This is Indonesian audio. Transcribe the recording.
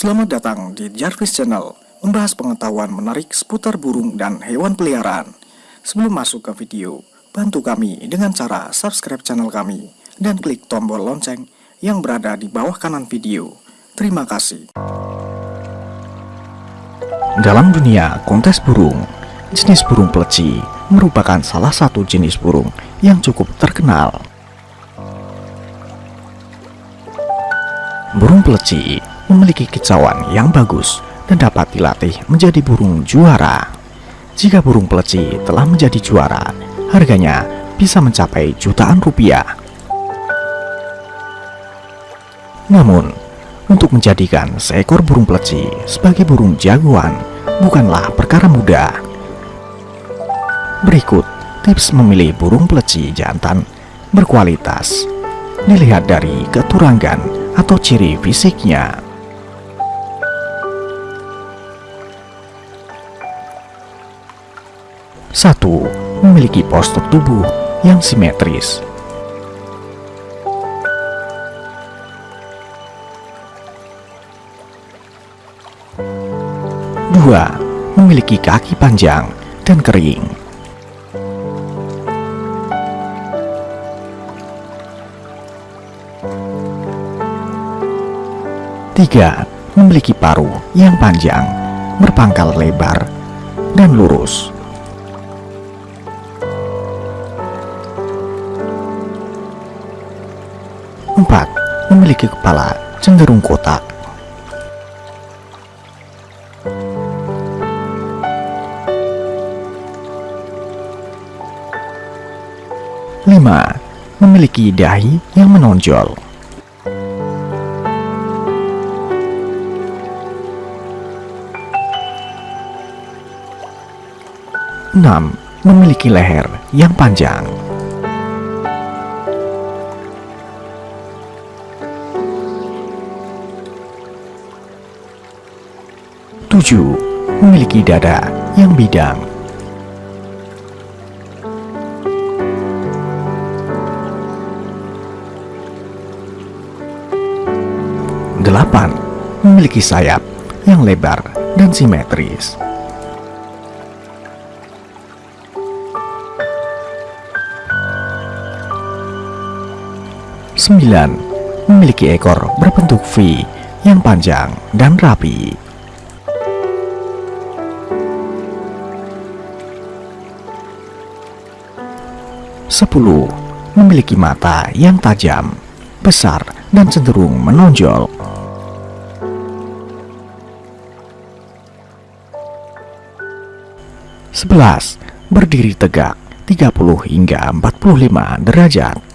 Selamat datang di Jarvis Channel, membahas pengetahuan menarik seputar burung dan hewan peliharaan. Sebelum masuk ke video, bantu kami dengan cara subscribe channel kami dan klik tombol lonceng yang berada di bawah kanan video. Terima kasih. Dalam dunia kontes burung, jenis burung peleci merupakan salah satu jenis burung yang cukup terkenal. Burung peleci memiliki kicauan yang bagus dan dapat dilatih menjadi burung juara. Jika burung peleci telah menjadi juara, harganya bisa mencapai jutaan rupiah. Namun, untuk menjadikan seekor burung peleci sebagai burung jagoan bukanlah perkara mudah. Berikut tips memilih burung peleci jantan berkualitas. Dilihat dari keturangan atau ciri fisiknya. 1. Memiliki postur tubuh yang simetris. Dua, memiliki kaki panjang dan kering. Tiga, memiliki paruh yang panjang, berpangkal lebar, dan lurus. 4. Memiliki kepala cenderung kotak. Lima, memiliki dahi yang menonjol. Enam, memiliki leher yang panjang. 7. Memiliki dada yang bidang Delapan, memiliki sayap yang lebar dan simetris. Sembilan, memiliki ekor berbentuk V yang panjang dan rapi. 10. Memiliki mata yang tajam, besar, dan cenderung menonjol. Sebelas, berdiri tegak 30 hingga 45 derajat.